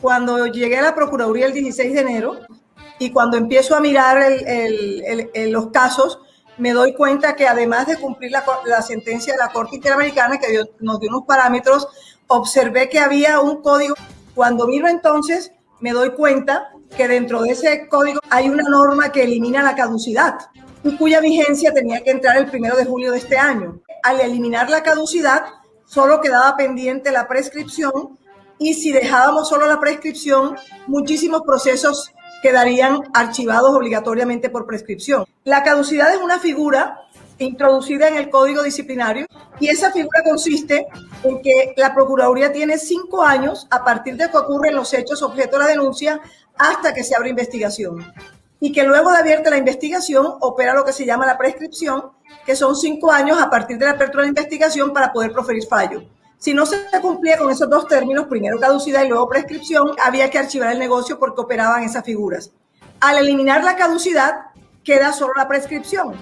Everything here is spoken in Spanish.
Cuando llegué a la Procuraduría el 16 de enero y cuando empiezo a mirar los casos, me doy cuenta que además de cumplir la, la sentencia de la Corte Interamericana, que nos dio unos parámetros, observé que había un código. Cuando miro entonces, me doy cuenta que dentro de ese código hay una norma que elimina la caducidad y cuya vigencia tenía que entrar el primero de julio de este año. Al eliminar la caducidad, solo quedaba pendiente la prescripción y si dejábamos solo la prescripción, muchísimos procesos quedarían archivados obligatoriamente por prescripción. La caducidad es una figura introducida en el Código Disciplinario y esa figura consiste en que la Procuraduría tiene cinco años a partir de que ocurren los hechos objeto de la denuncia hasta que se abre investigación y que luego de abierta la investigación opera lo que se llama la prescripción, que son cinco años a partir de la apertura de la investigación para poder proferir fallo. Si no se cumplía con esos dos términos, primero caducidad y luego prescripción, había que archivar el negocio porque operaban esas figuras. Al eliminar la caducidad, queda solo la prescripción.